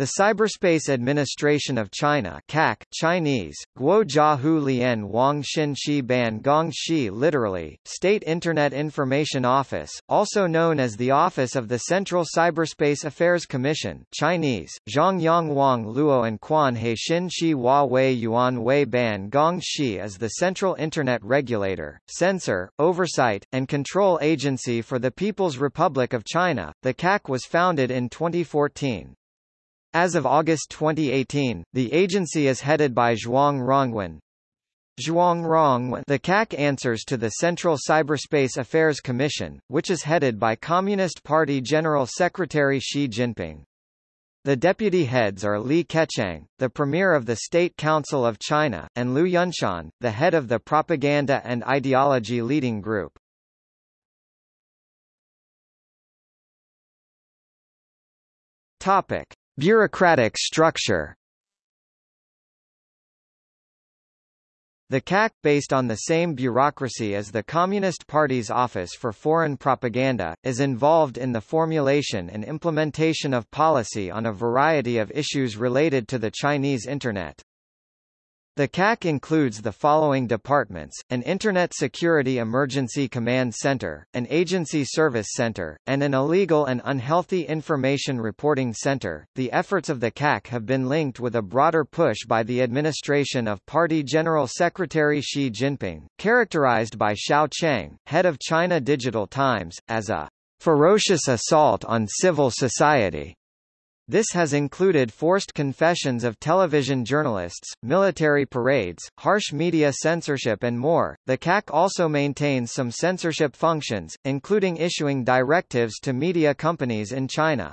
The Cyberspace Administration of China CAC, Chinese, Guojiahu Lian Wang Xin Ban Gong literally, State Internet Information Office, also known as the Office of the Central Cyberspace Affairs Commission Chinese, Zhongyang Wang Luo and Quan He Xin Hua Wei Yuan Wei Ban Gong Shi is the central Internet regulator, censor, oversight, and control agency for the People's Republic of China. The CAC was founded in 2014. As of August 2018, the agency is headed by Zhuang Rongwen. Zhuang Rongwen the CAC answers to the Central Cyberspace Affairs Commission, which is headed by Communist Party General Secretary Xi Jinping. The deputy heads are Li Keqiang, the premier of the State Council of China, and Liu Yunshan, the head of the Propaganda and Ideology Leading Group. Topic. Bureaucratic structure The CAC, based on the same bureaucracy as the Communist Party's Office for Foreign Propaganda, is involved in the formulation and implementation of policy on a variety of issues related to the Chinese Internet. The CAC includes the following departments, an Internet Security Emergency Command Center, an Agency Service Center, and an Illegal and Unhealthy Information Reporting Center. The efforts of the CAC have been linked with a broader push by the administration of Party General Secretary Xi Jinping, characterized by Xiao Qiang, head of China Digital Times, as a ferocious assault on civil society. This has included forced confessions of television journalists, military parades, harsh media censorship and more. The CAC also maintains some censorship functions, including issuing directives to media companies in China.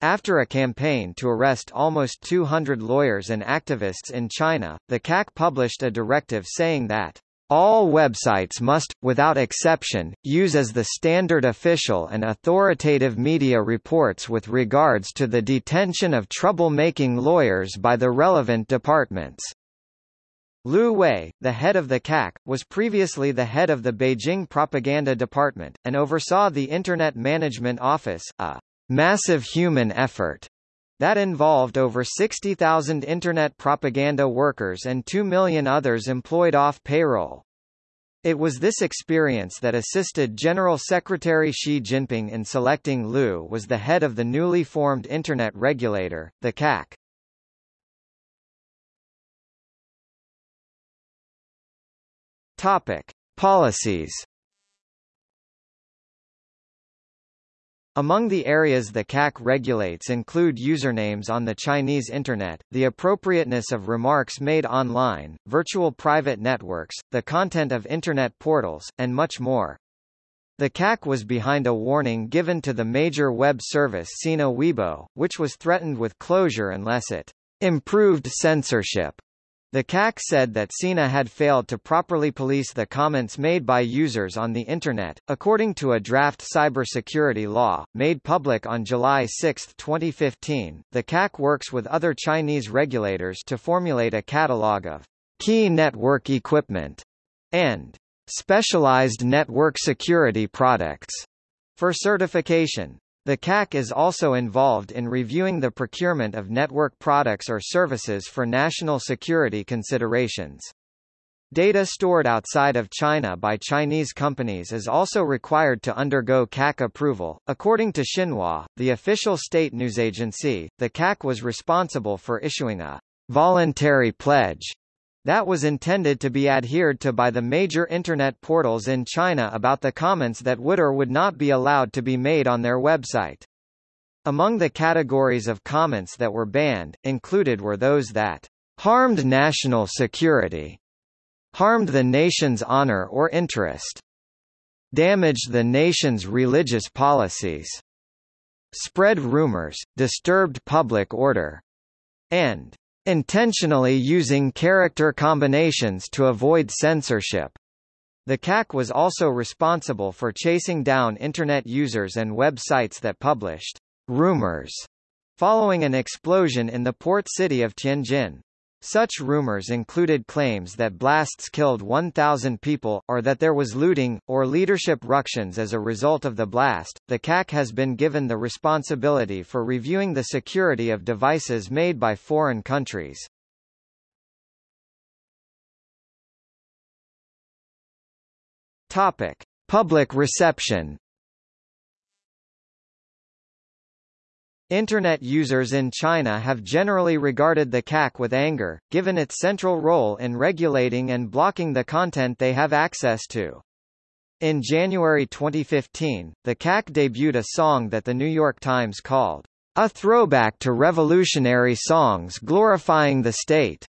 After a campaign to arrest almost 200 lawyers and activists in China, the CAC published a directive saying that all websites must, without exception, use as the standard official and authoritative media reports with regards to the detention of trouble-making lawyers by the relevant departments. Lu Wei, the head of the CAC, was previously the head of the Beijing Propaganda Department, and oversaw the Internet Management Office, a massive human effort that involved over 60,000 Internet propaganda workers and 2 million others employed off payroll. It was this experience that assisted General Secretary Xi Jinping in selecting Lu was the head of the newly formed Internet regulator, the CAC. Topic. Policies Among the areas the CAC regulates include usernames on the Chinese Internet, the appropriateness of remarks made online, virtual private networks, the content of Internet portals, and much more. The CAC was behind a warning given to the major web service Sina Weibo, which was threatened with closure unless it improved censorship. The CAC said that Sina had failed to properly police the comments made by users on the Internet, according to a draft cybersecurity law, made public on July 6, 2015. The CAC works with other Chinese regulators to formulate a catalog of key network equipment and specialized network security products for certification. The CAC is also involved in reviewing the procurement of network products or services for national security considerations. Data stored outside of China by Chinese companies is also required to undergo CAC approval. According to Xinhua, the official state news agency, the CAC was responsible for issuing a voluntary pledge that was intended to be adhered to by the major Internet portals in China about the comments that would or would not be allowed to be made on their website. Among the categories of comments that were banned, included were those that harmed national security, harmed the nation's honor or interest, damaged the nation's religious policies, spread rumors, disturbed public order, and intentionally using character combinations to avoid censorship. The CAC was also responsible for chasing down Internet users and websites that published rumors following an explosion in the port city of Tianjin. Such rumors included claims that blasts killed 1,000 people, or that there was looting, or leadership ructions as a result of the blast. The CAC has been given the responsibility for reviewing the security of devices made by foreign countries. Topic: Public reception. Internet users in China have generally regarded the CAC with anger, given its central role in regulating and blocking the content they have access to. In January 2015, the CAC debuted a song that The New York Times called, a throwback to revolutionary songs glorifying the state.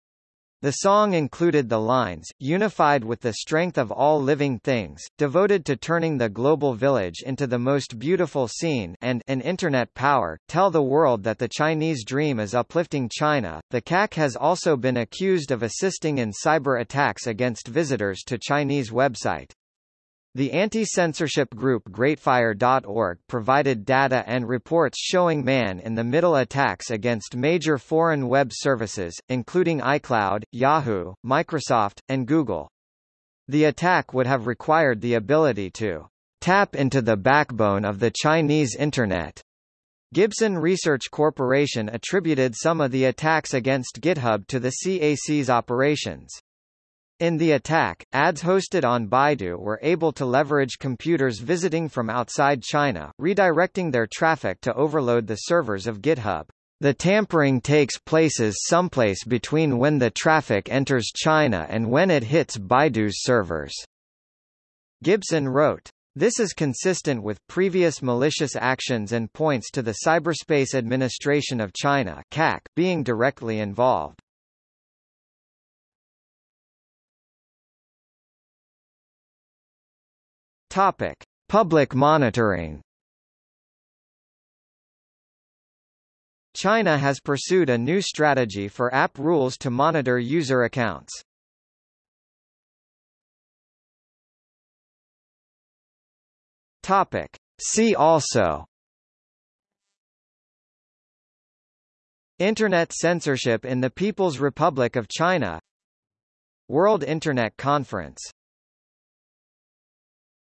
The song included the lines, unified with the strength of all living things, devoted to turning the global village into the most beautiful scene and an internet power, tell the world that the Chinese dream is uplifting China. The CAC has also been accused of assisting in cyber attacks against visitors to Chinese website. The anti-censorship group GreatFire.org provided data and reports showing man-in-the-middle attacks against major foreign web services, including iCloud, Yahoo, Microsoft, and Google. The attack would have required the ability to tap into the backbone of the Chinese Internet. Gibson Research Corporation attributed some of the attacks against GitHub to the CAC's operations. In the attack, ads hosted on Baidu were able to leverage computers visiting from outside China, redirecting their traffic to overload the servers of GitHub. The tampering takes places someplace between when the traffic enters China and when it hits Baidu's servers. Gibson wrote. This is consistent with previous malicious actions and points to the Cyberspace Administration of China CAC being directly involved. Topic: Public monitoring. China has pursued a new strategy for app rules to monitor user accounts. Topic: See also Internet censorship in the People's Republic of China World Internet Conference